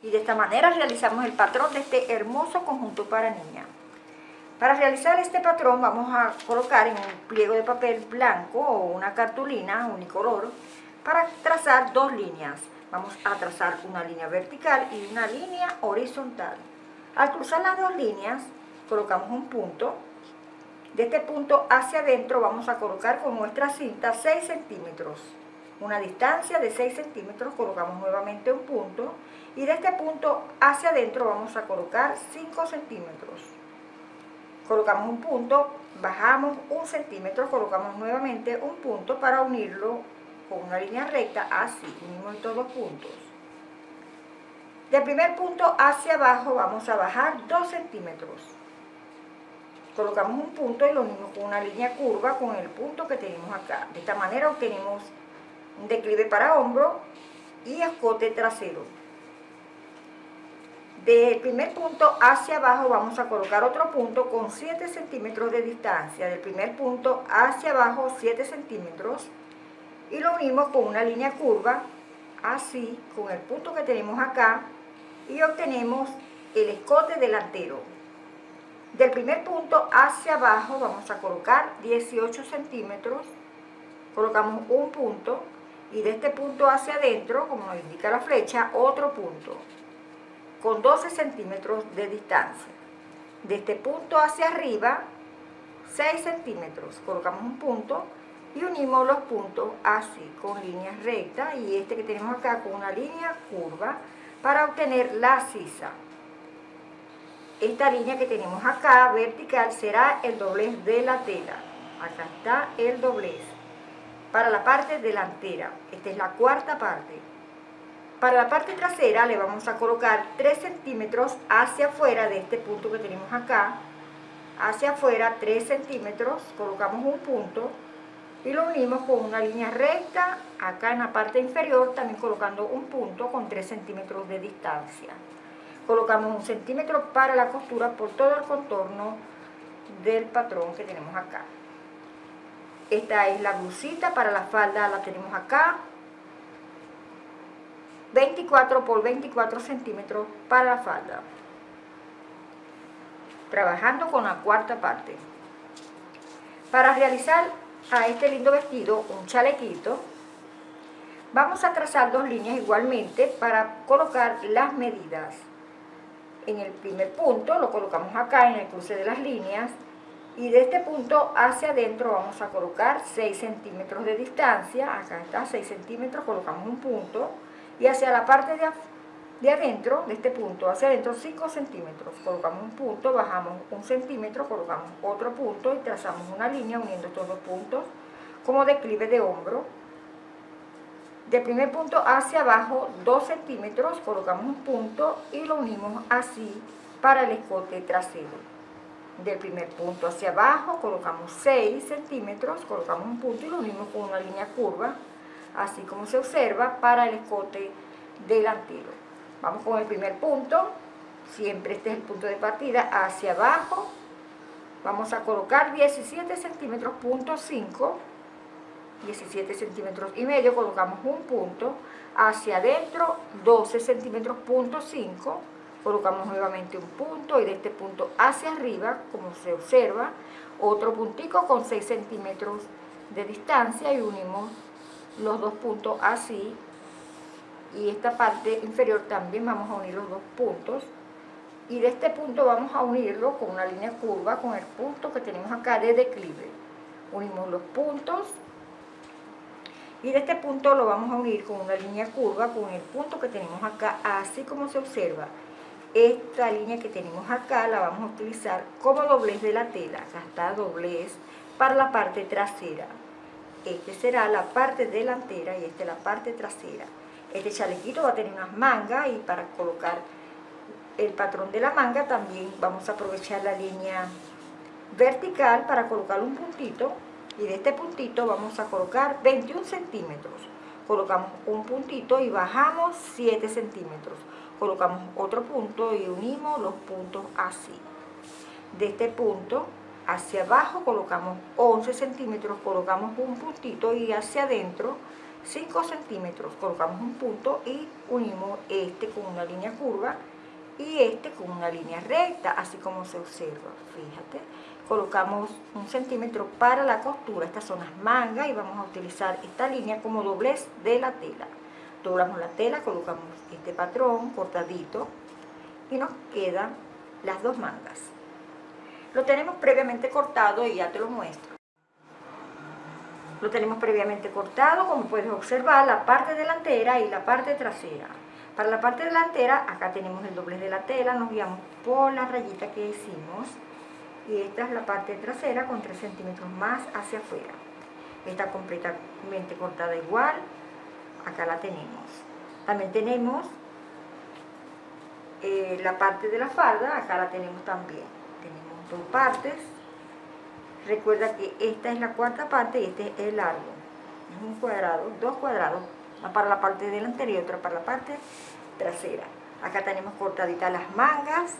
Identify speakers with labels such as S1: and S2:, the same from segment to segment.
S1: Y de esta manera realizamos el patrón de este hermoso conjunto para niña. Para realizar este patrón vamos a colocar en un pliego de papel blanco o una cartulina unicolor para trazar dos líneas. Vamos a trazar una línea vertical y una línea horizontal. Al cruzar las dos líneas colocamos un punto. De este punto hacia adentro vamos a colocar con nuestra cinta 6 centímetros una distancia de 6 centímetros, colocamos nuevamente un punto y de este punto hacia adentro vamos a colocar 5 centímetros. Colocamos un punto, bajamos un centímetro, colocamos nuevamente un punto para unirlo con una línea recta, así, unimos estos dos puntos. Del primer punto hacia abajo vamos a bajar 2 centímetros. Colocamos un punto y lo unimos con una línea curva con el punto que tenemos acá. De esta manera obtenemos un declive para hombro y escote trasero. Del primer punto hacia abajo vamos a colocar otro punto con 7 centímetros de distancia. Del primer punto hacia abajo 7 centímetros y lo unimos con una línea curva, así, con el punto que tenemos acá y obtenemos el escote delantero. Del primer punto hacia abajo vamos a colocar 18 centímetros, colocamos un punto y de este punto hacia adentro, como nos indica la flecha, otro punto con 12 centímetros de distancia. De este punto hacia arriba, 6 centímetros. Colocamos un punto y unimos los puntos así, con líneas rectas y este que tenemos acá con una línea curva para obtener la sisa. Esta línea que tenemos acá, vertical, será el doblez de la tela. Acá está el doblez para la parte delantera. Esta es la cuarta parte. Para la parte trasera le vamos a colocar 3 centímetros hacia afuera de este punto que tenemos acá. Hacia afuera 3 centímetros, colocamos un punto y lo unimos con una línea recta acá en la parte inferior, también colocando un punto con 3 centímetros de distancia. Colocamos un centímetro para la costura por todo el contorno del patrón que tenemos acá. Esta es la blusita para la falda, la tenemos acá. 24 por 24 centímetros para la falda. Trabajando con la cuarta parte. Para realizar a este lindo vestido un chalequito, vamos a trazar dos líneas igualmente para colocar las medidas. En el primer punto lo colocamos acá en el cruce de las líneas y de este punto hacia adentro vamos a colocar 6 centímetros de distancia, acá está 6 centímetros, colocamos un punto, y hacia la parte de, de adentro, de este punto hacia adentro 5 centímetros, colocamos un punto, bajamos un centímetro, colocamos otro punto y trazamos una línea uniendo estos dos puntos como declive de hombro. Del primer punto hacia abajo 2 centímetros, colocamos un punto y lo unimos así para el escote trasero. Del primer punto hacia abajo, colocamos 6 centímetros, colocamos un punto y lo unimos con una línea curva, así como se observa para el escote delantero. Vamos con el primer punto, siempre este es el punto de partida, hacia abajo, vamos a colocar 17 centímetros, punto 5, 17 centímetros y medio, colocamos un punto, hacia adentro 12 centímetros, punto 5, colocamos nuevamente un punto y de este punto hacia arriba, como se observa, otro puntico con 6 centímetros de distancia y unimos los dos puntos así y esta parte inferior también vamos a unir los dos puntos y de este punto vamos a unirlo con una línea curva con el punto que tenemos acá de declive unimos los puntos y de este punto lo vamos a unir con una línea curva con el punto que tenemos acá así como se observa esta línea que tenemos acá la vamos a utilizar como doblez de la tela, acá está doblez para la parte trasera. Este será la parte delantera y esta es la parte trasera. Este chalequito va a tener unas mangas y para colocar el patrón de la manga también vamos a aprovechar la línea vertical para colocar un puntito y de este puntito vamos a colocar 21 centímetros. Colocamos un puntito y bajamos 7 centímetros colocamos otro punto y unimos los puntos así. De este punto hacia abajo colocamos 11 centímetros, colocamos un puntito y hacia adentro 5 centímetros, colocamos un punto y unimos este con una línea curva y este con una línea recta, así como se observa, fíjate. Colocamos un centímetro para la costura, estas son las mangas y vamos a utilizar esta línea como doblez de la tela. Doblamos la tela, colocamos este patrón cortadito y nos quedan las dos mangas. Lo tenemos previamente cortado y ya te lo muestro. Lo tenemos previamente cortado, como puedes observar, la parte delantera y la parte trasera. Para la parte delantera, acá tenemos el doblez de la tela, nos guiamos por la rayita que hicimos. Y esta es la parte trasera con 3 centímetros más hacia afuera. Está completamente cortada igual, acá la tenemos. También tenemos eh, la parte de la falda, acá la tenemos también. Dos partes. Recuerda que esta es la cuarta parte y este es el largo. Es un cuadrado, dos cuadrados, una para la parte delantera y otra para la parte trasera. Acá tenemos cortaditas las mangas,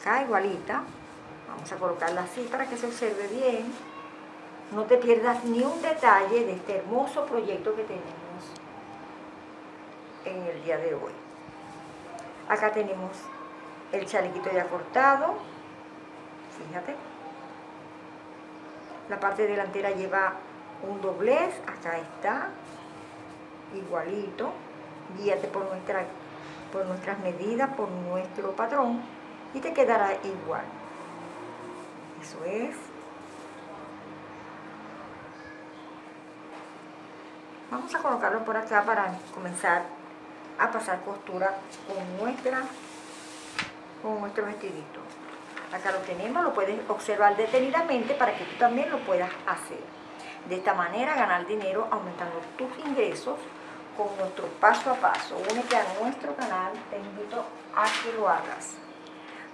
S1: acá igualita. Vamos a colocarla así para que se observe bien. No te pierdas ni un detalle de este hermoso proyecto que tenemos en el día de hoy. Acá tenemos el chalequito ya cortado, fíjate. La parte delantera lleva un doblez, acá está, igualito. Guíate por, nuestra, por nuestras medidas, por nuestro patrón y te quedará igual. Eso es. Vamos a colocarlo por acá para comenzar a pasar costura con, nuestra, con nuestro vestidito. Acá lo tenemos, lo puedes observar detenidamente para que tú también lo puedas hacer. De esta manera ganar dinero aumentando tus ingresos con nuestro paso a paso. Únete a nuestro canal, te invito a que lo hagas.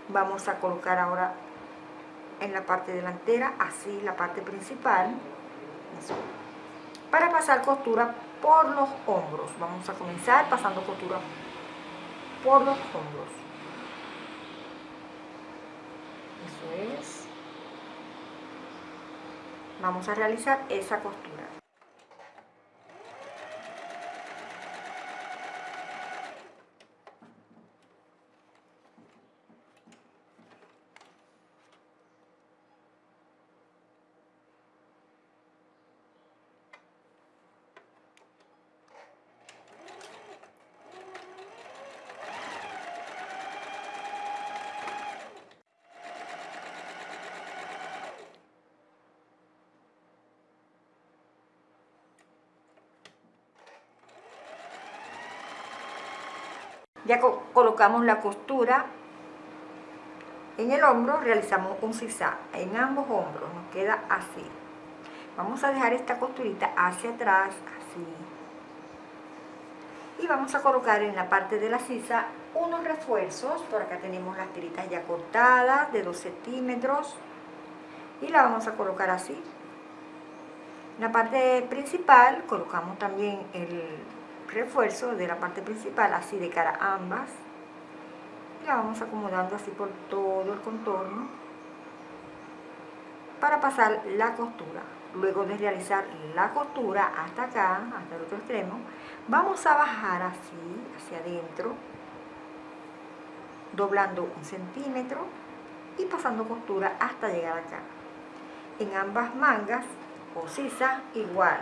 S1: Vamos a colocar ahora en la parte delantera, así la parte principal, para pasar costura por los hombros. Vamos a comenzar pasando costura por los hombros. Eso es. Vamos a realizar esa costura. Ya colocamos la costura en el hombro, realizamos un zigzag en ambos hombros, nos queda así. Vamos a dejar esta costurita hacia atrás, así. Y vamos a colocar en la parte de la sisa unos refuerzos. Por acá tenemos las tiritas ya cortadas de 2 centímetros. Y la vamos a colocar así. En la parte principal colocamos también el refuerzo de la parte principal, así de cara a ambas. La vamos acomodando así por todo el contorno para pasar la costura. Luego de realizar la costura hasta acá, hasta el otro extremo, vamos a bajar así, hacia adentro, doblando un centímetro y pasando costura hasta llegar acá. En ambas mangas o sisa igual,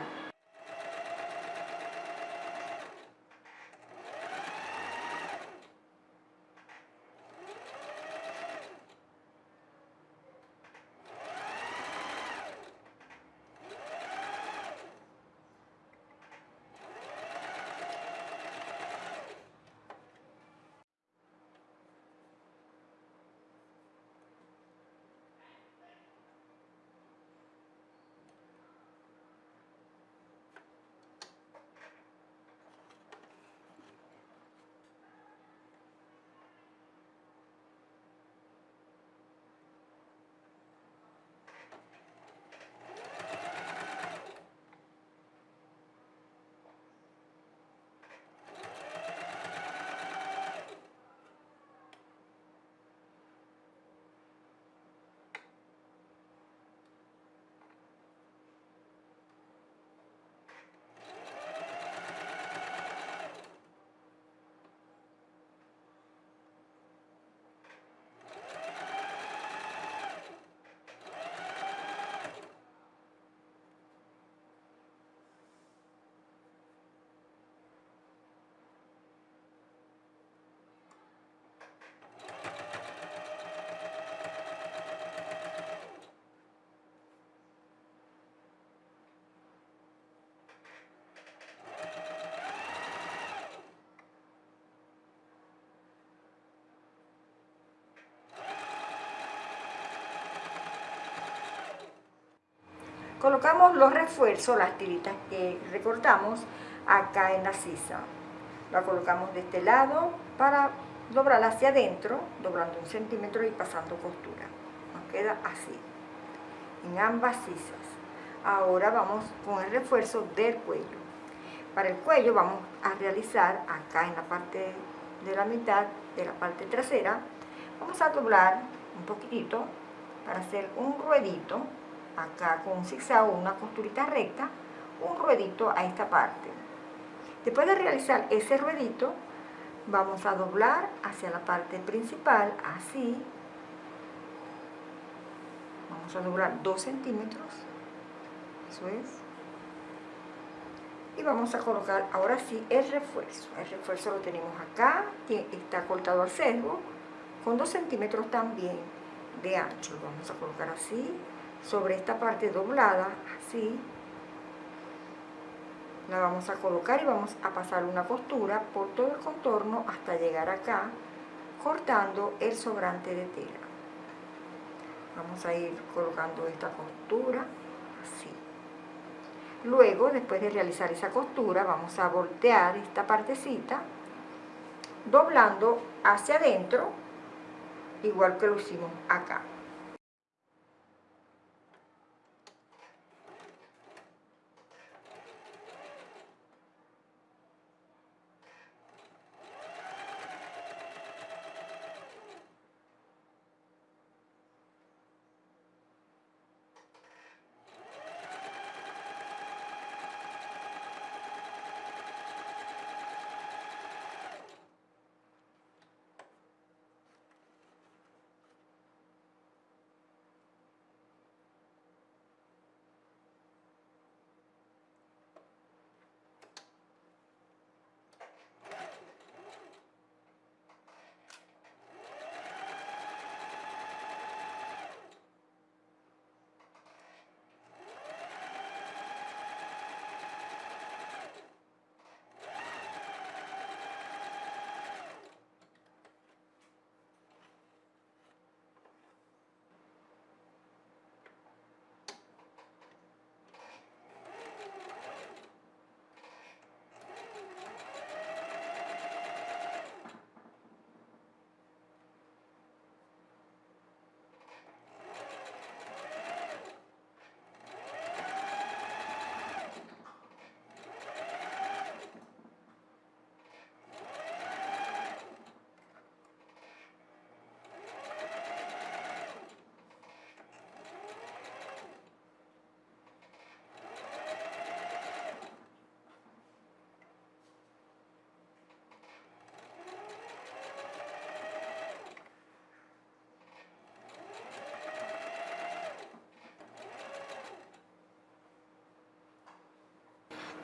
S1: Colocamos los refuerzos, las tiritas que recortamos acá en la sisa. La colocamos de este lado para doblarla hacia adentro, doblando un centímetro y pasando costura. Nos queda así, en ambas sisas. Ahora vamos con el refuerzo del cuello. Para el cuello vamos a realizar acá en la parte de la mitad de la parte trasera, vamos a doblar un poquitito para hacer un ruedito acá con un zigzag o una costurita recta, un ruedito a esta parte. Después de realizar ese ruedito, vamos a doblar hacia la parte principal, así. Vamos a doblar 2 centímetros, eso es. Y vamos a colocar ahora sí el refuerzo. El refuerzo lo tenemos acá, que está cortado al sesgo, con 2 centímetros también de ancho. Lo vamos a colocar así, sobre esta parte doblada, así, la vamos a colocar y vamos a pasar una costura por todo el contorno hasta llegar acá, cortando el sobrante de tela. Vamos a ir colocando esta costura, así. Luego, después de realizar esa costura, vamos a voltear esta partecita, doblando hacia adentro, igual que lo hicimos acá.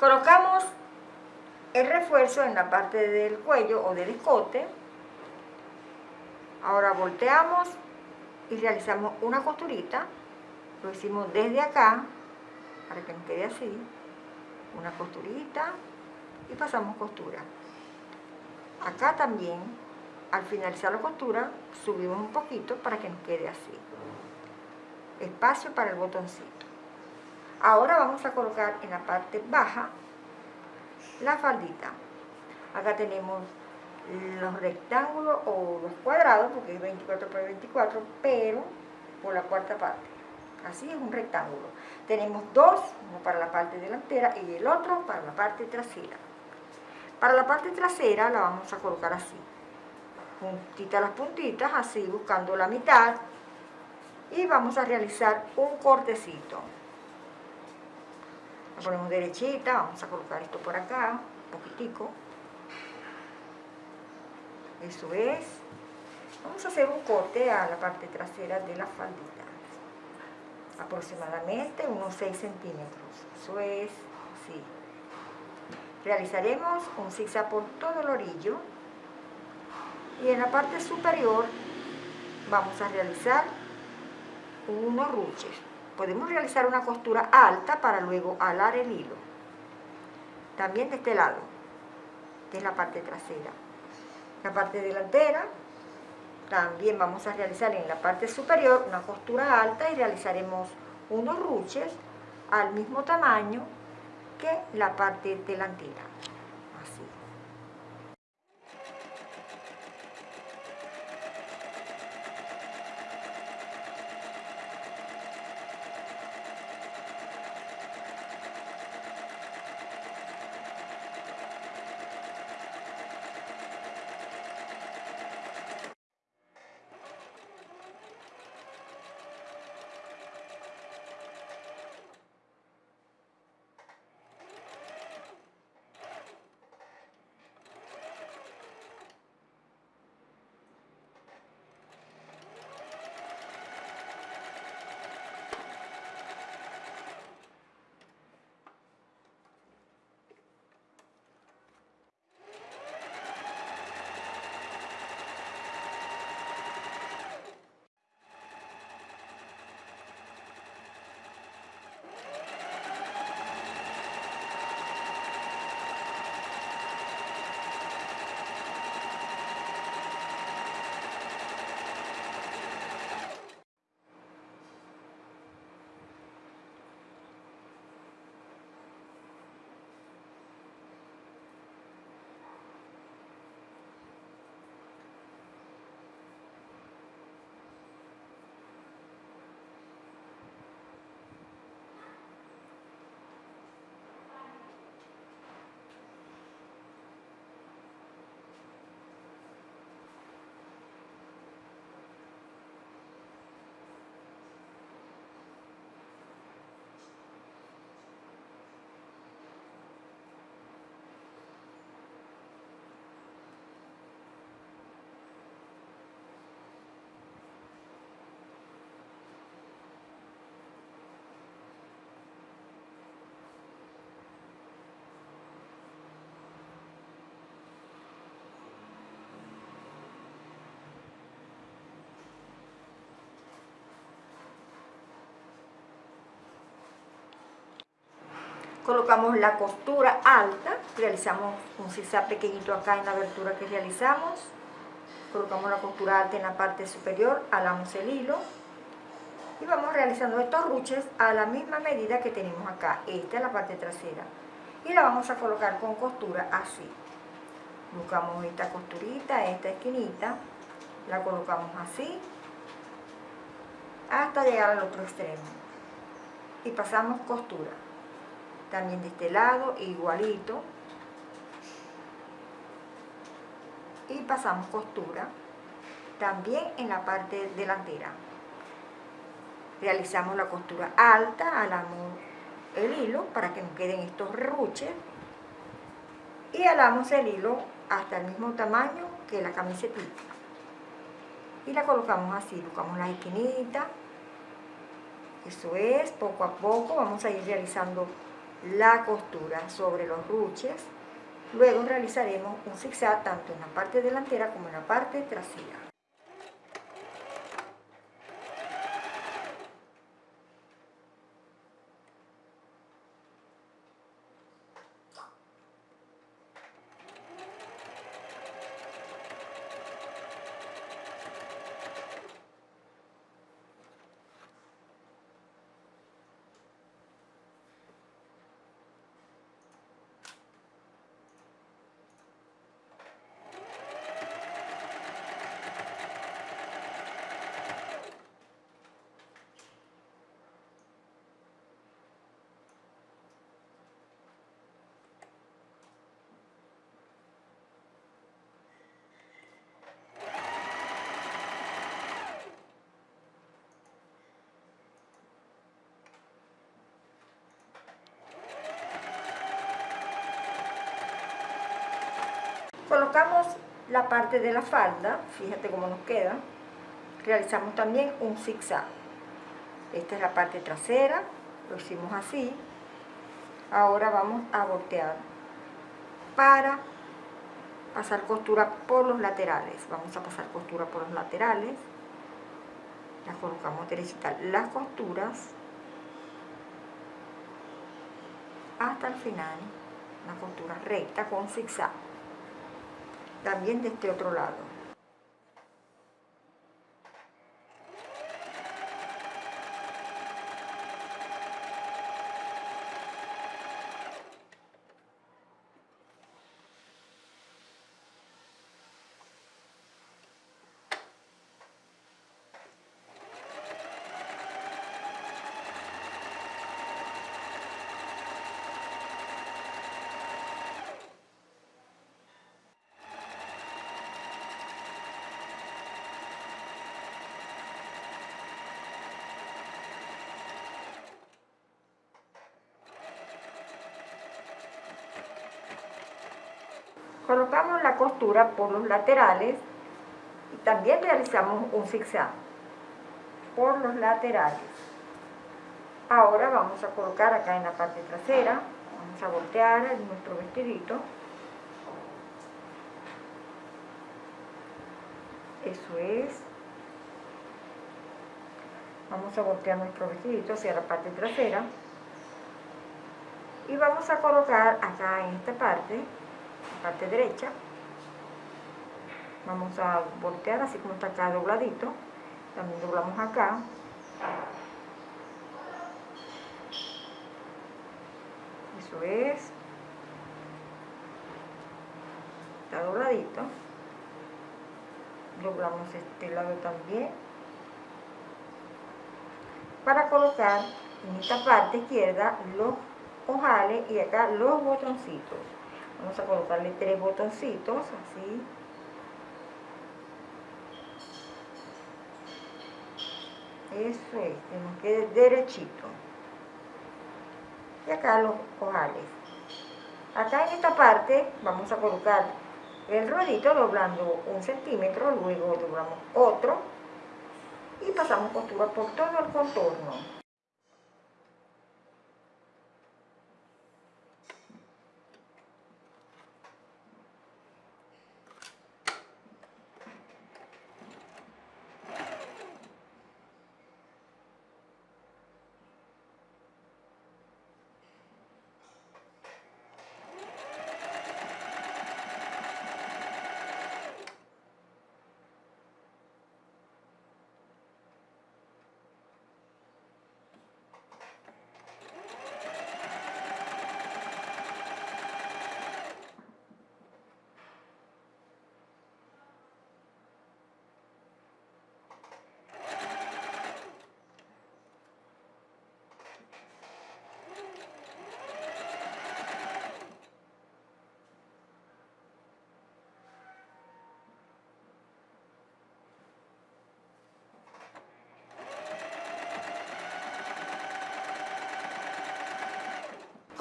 S1: Colocamos el refuerzo en la parte del cuello o del escote. Ahora volteamos y realizamos una costurita. Lo hicimos desde acá, para que nos quede así. Una costurita y pasamos costura. Acá también, al finalizar la costura, subimos un poquito para que nos quede así. Espacio para el botoncito. Ahora vamos a colocar en la parte baja la faldita. Acá tenemos los rectángulos o los cuadrados, porque es 24 por 24, pero por la cuarta parte. Así es un rectángulo. Tenemos dos, uno para la parte delantera y el otro para la parte trasera. Para la parte trasera la vamos a colocar así. Puntita las puntitas, así buscando la mitad. Y vamos a realizar un cortecito ponemos derechita, vamos a colocar esto por acá, un poquitico. Eso es. Vamos a hacer un corte a la parte trasera de la faldita. Aproximadamente unos 6 centímetros. Eso es, sí. Realizaremos un zigzag por todo el orillo. Y en la parte superior vamos a realizar unos ruches podemos realizar una costura alta para luego alar el hilo. También de este lado, que es la parte trasera. La parte delantera, también vamos a realizar en la parte superior una costura alta y realizaremos unos ruches al mismo tamaño que la parte delantera. Colocamos la costura alta, realizamos un zigzag pequeñito acá en la abertura que realizamos, colocamos la costura alta en la parte superior, alamos el hilo y vamos realizando estos ruches a la misma medida que tenemos acá, esta es la parte trasera y la vamos a colocar con costura así, buscamos esta costurita, esta esquinita, la colocamos así hasta llegar al otro extremo y pasamos costura también de este lado igualito. Y pasamos costura también en la parte delantera. Realizamos la costura alta alamos el hilo para que nos queden estos ruches. Y alamos el hilo hasta el mismo tamaño que la camiseta. Y la colocamos así, buscamos la esquinita eso es, poco a poco vamos a ir realizando la costura sobre los ruches. Luego realizaremos un zigzag tanto en la parte delantera como en la parte trasera. Colocamos la parte de la falda, fíjate cómo nos queda, realizamos también un zigzag. Esta es la parte trasera, lo hicimos así. Ahora vamos a voltear para pasar costura por los laterales. Vamos a pasar costura por los laterales. Las colocamos derechita las costuras hasta el final. Una costura recta con zigzag también de este otro lado. Colocamos la costura por los laterales y también realizamos un zigzag por los laterales. Ahora vamos a colocar acá en la parte trasera, vamos a voltear nuestro vestidito. Eso es. Vamos a voltear nuestro vestidito hacia la parte trasera. Y vamos a colocar acá en esta parte, parte derecha, vamos a voltear así como está acá dobladito, también doblamos acá, eso es, está dobladito, doblamos este lado también, para colocar en esta parte izquierda los ojales y acá los botoncitos. Vamos a colocarle tres botoncitos, así. Eso es, que nos quede derechito. Y acá los ojales. Acá en esta parte vamos a colocar el ruedito doblando un centímetro, luego doblamos otro y pasamos costura por todo el contorno.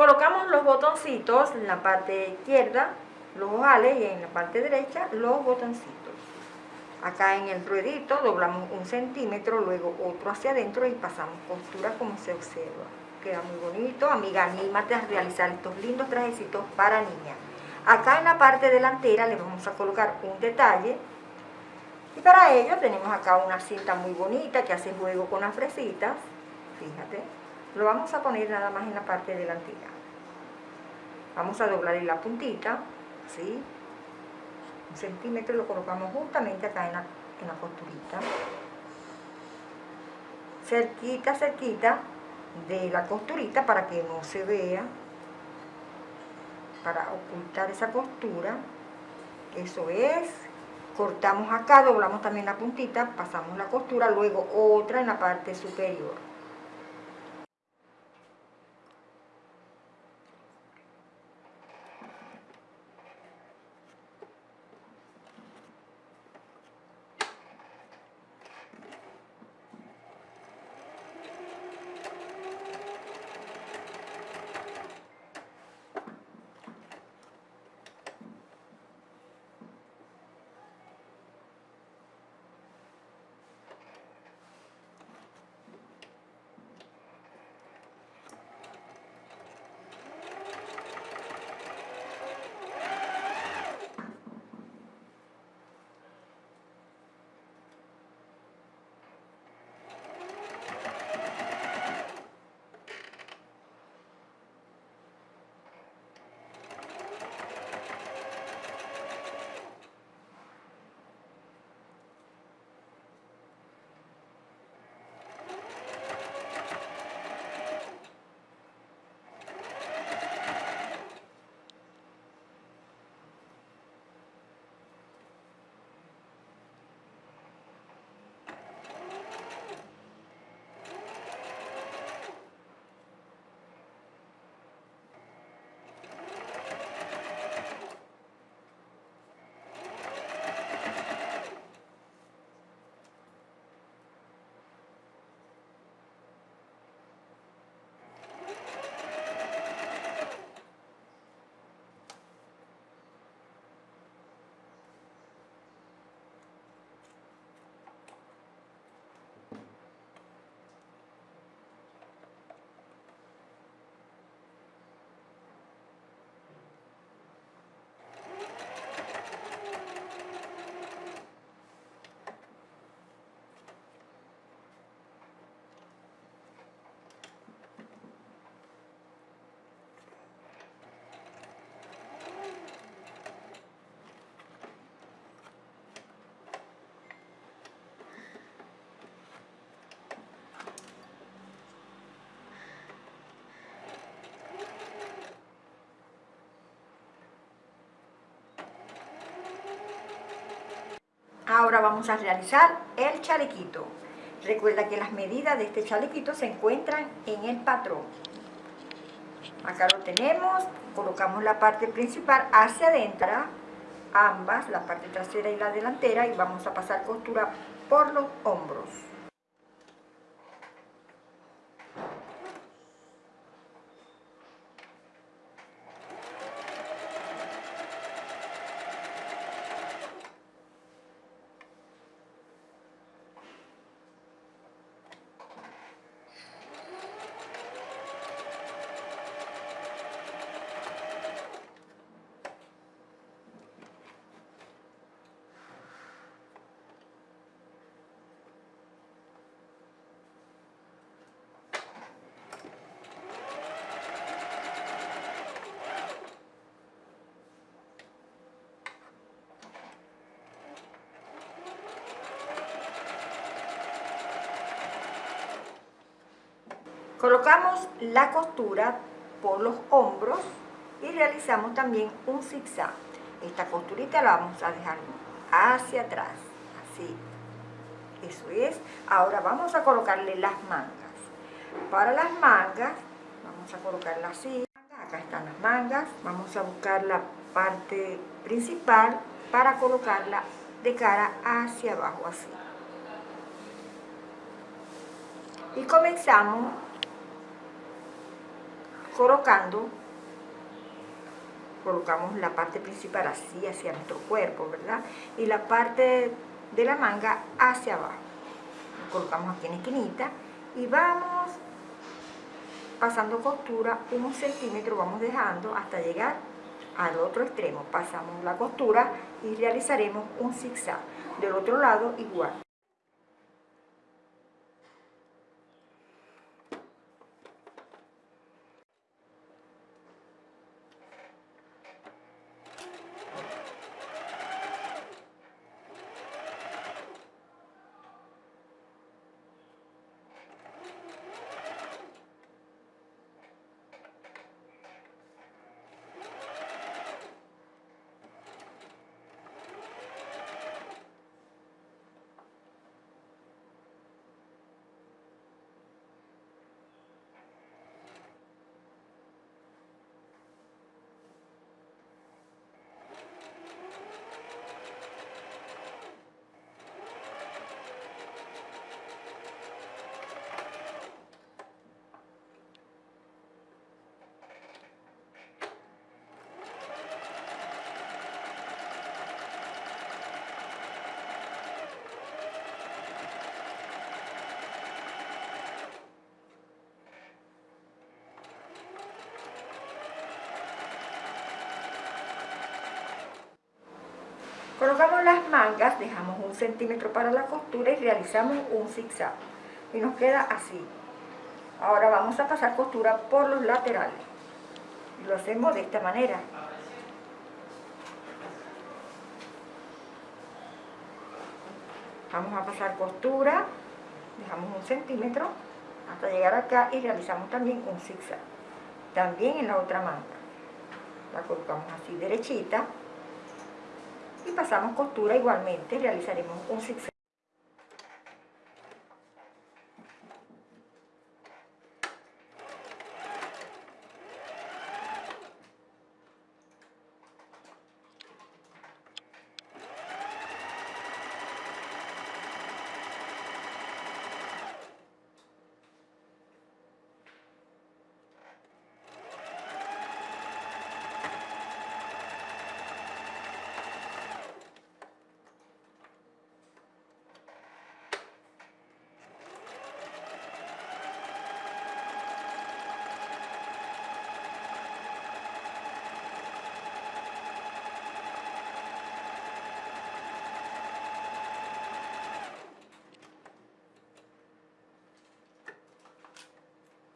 S1: Colocamos los botoncitos en la parte izquierda, los ojales, y en la parte derecha los botoncitos. Acá en el ruedito doblamos un centímetro, luego otro hacia adentro y pasamos costura como se observa. Queda muy bonito. Amiga, anímate a realizar estos lindos trajecitos para niña. Acá en la parte delantera le vamos a colocar un detalle. Y para ello tenemos acá una cinta muy bonita que hace juego con las fresitas. Fíjate. Lo vamos a poner nada más en la parte delantera. Vamos a doblar la puntita, ¿sí? Un centímetro lo colocamos justamente acá en la, en la costurita. Cerquita, cerquita de la costurita para que no se vea. Para ocultar esa costura. Eso es. Cortamos acá, doblamos también la puntita, pasamos la costura, luego otra en la parte superior. Ahora vamos a realizar el chalequito. Recuerda que las medidas de este chalequito se encuentran en el patrón. Acá lo tenemos, colocamos la parte principal hacia adentro, ambas, la parte trasera y la delantera, y vamos a pasar costura por los hombros. Colocamos la costura por los hombros y realizamos también un zigzag. Esta costurita la vamos a dejar hacia atrás, así. Eso es. Ahora vamos a colocarle las mangas. Para las mangas, vamos a colocarla así. Acá están las mangas. Vamos a buscar la parte principal para colocarla de cara hacia abajo, así. Y comenzamos colocando, colocamos la parte principal así hacia nuestro cuerpo, ¿verdad? Y la parte de la manga hacia abajo. colocamos aquí en esquinita y vamos pasando costura un centímetro, vamos dejando hasta llegar al otro extremo. Pasamos la costura y realizaremos un zigzag. Del otro lado igual. Colocamos las mangas, dejamos un centímetro para la costura y realizamos un zigzag. Y nos queda así. Ahora vamos a pasar costura por los laterales. Y lo hacemos de esta manera. Vamos a pasar costura, dejamos un centímetro hasta llegar acá y realizamos también un zigzag. También en la otra manga. La colocamos así derechita y pasamos costura igualmente, realizaremos un zigzag.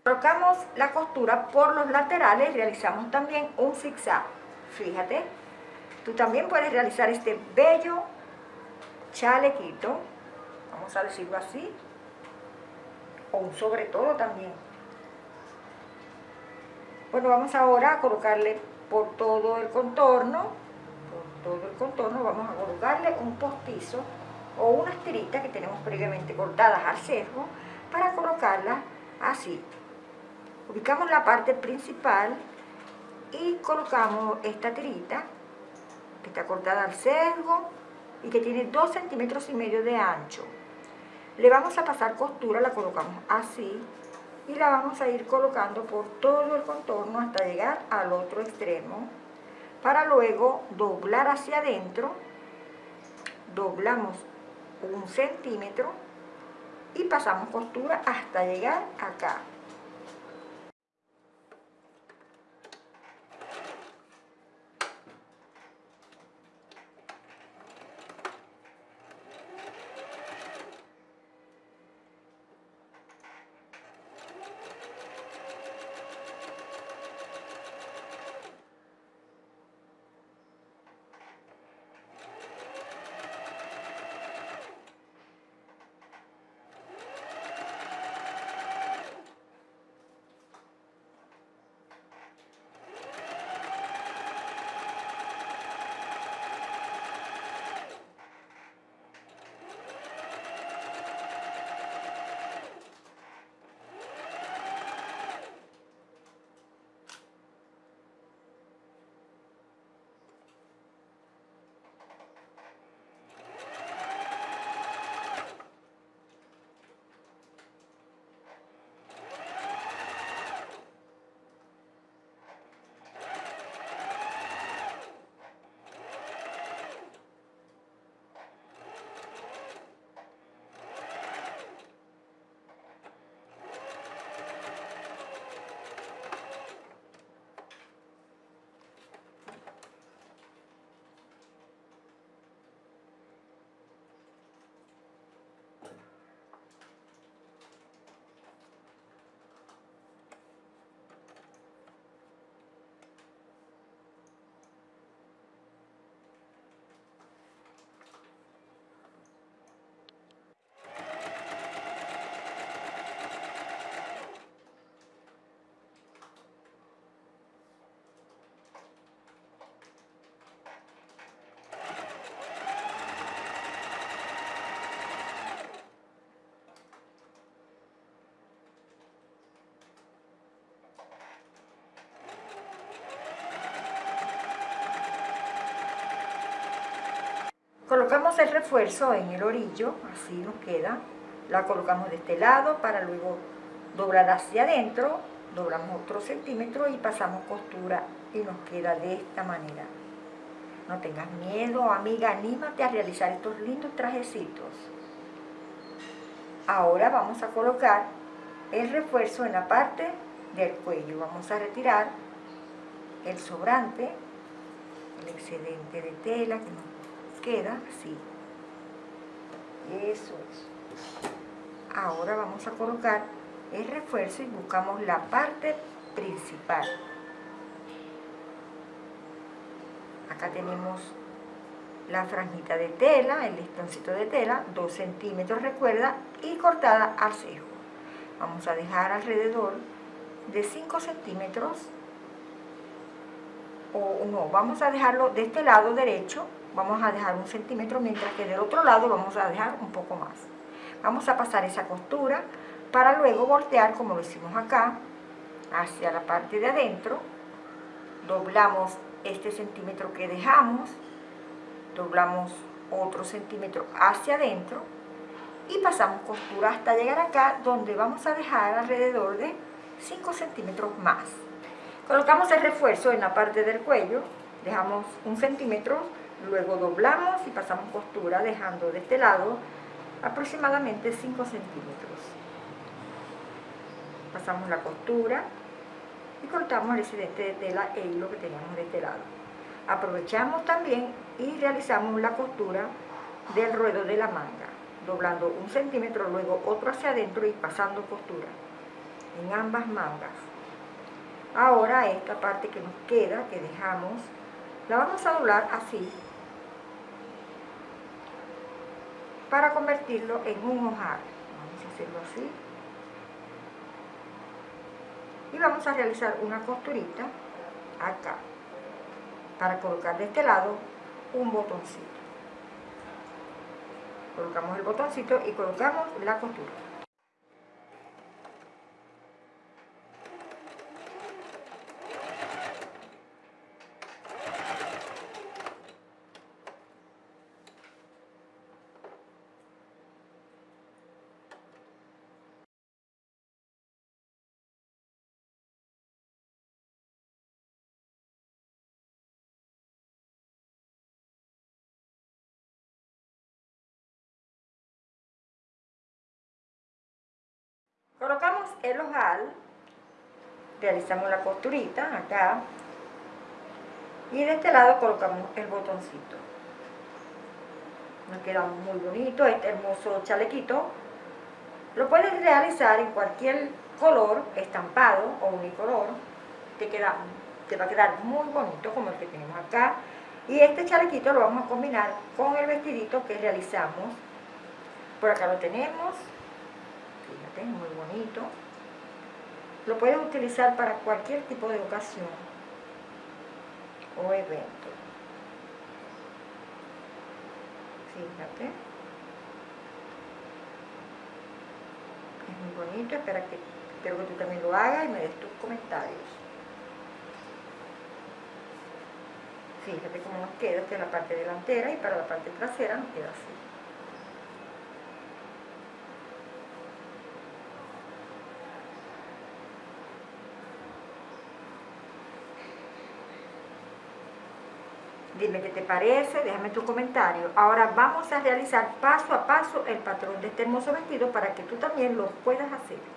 S1: Colocamos la costura por los laterales, realizamos también un zigzag. Fíjate, tú también puedes realizar este bello chalequito, vamos a decirlo así, o un sobre todo también. Bueno, vamos ahora a colocarle por todo el contorno, por todo el contorno vamos a colocarle un postizo o unas tiritas que tenemos previamente cortadas al sesgo para colocarlas así. Ubicamos la parte principal y colocamos esta tirita que está cortada al sesgo y que tiene 2 centímetros y medio de ancho. Le vamos a pasar costura, la colocamos así y la vamos a ir colocando por todo el contorno hasta llegar al otro extremo para luego doblar hacia adentro doblamos un centímetro y pasamos costura hasta llegar acá Colocamos el refuerzo en el orillo, así nos queda. La colocamos de este lado para luego doblar hacia adentro, doblamos otro centímetro y pasamos costura y nos queda de esta manera. No tengas miedo, amiga, anímate a realizar estos lindos trajecitos. Ahora vamos a colocar el refuerzo en la parte del cuello. Vamos a retirar el sobrante, el excedente de tela que nos queda así. Eso es. Ahora vamos a colocar el refuerzo y buscamos la parte principal. Acá tenemos la franjita de tela, el listoncito de tela, 2 centímetros recuerda, y cortada al cejo. Vamos a dejar alrededor de 5 centímetros, o no, vamos a dejarlo de este lado derecho vamos a dejar un centímetro, mientras que del otro lado vamos a dejar un poco más. Vamos a pasar esa costura para luego voltear, como lo hicimos acá, hacia la parte de adentro. Doblamos este centímetro que dejamos, doblamos otro centímetro hacia adentro y pasamos costura hasta llegar acá, donde vamos a dejar alrededor de 5 centímetros más. Colocamos el refuerzo en la parte del cuello, dejamos un centímetro Luego doblamos y pasamos costura dejando de este lado aproximadamente 5 centímetros. Pasamos la costura y cortamos el excedente de tela e hilo que teníamos de este lado. Aprovechamos también y realizamos la costura del ruedo de la manga, doblando un centímetro, luego otro hacia adentro y pasando costura en ambas mangas. Ahora esta parte que nos queda, que dejamos, la vamos a doblar así para convertirlo en un ojal. Vamos a hacerlo así. Y vamos a realizar una costurita acá para colocar de este lado un botoncito. Colocamos el botoncito y colocamos la costura. Colocamos el ojal, realizamos la costurita acá y de este lado colocamos el botoncito. Nos queda muy bonito este hermoso chalequito. Lo puedes realizar en cualquier color, estampado o unicolor. Te, queda, te va a quedar muy bonito como el que tenemos acá. Y este chalequito lo vamos a combinar con el vestidito que realizamos. Por acá lo tenemos muy bonito. Lo puedes utilizar para cualquier tipo de ocasión o evento. Fíjate. Es muy bonito, espero que, espero que tú también lo hagas y me des tus comentarios. Fíjate cómo nos queda, esta es la parte delantera y para la parte trasera nos queda así. Dime qué te parece, déjame tu comentario. Ahora vamos a realizar paso a paso el patrón de este hermoso vestido para que tú también lo puedas hacer.